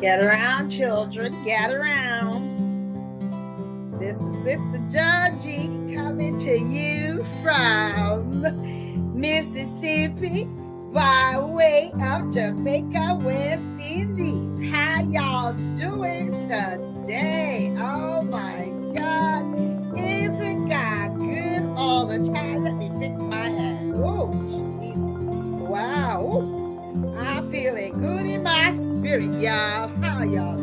Get around, children. Get around. This is Sister Georgie coming to you from Mississippi by way of Jamaica, West Indies. How y'all doing today? Oh my God. Isn't God good all the time? Let me fix my hand. Oh, Jesus. Good in my spirit, y'all. How y'all.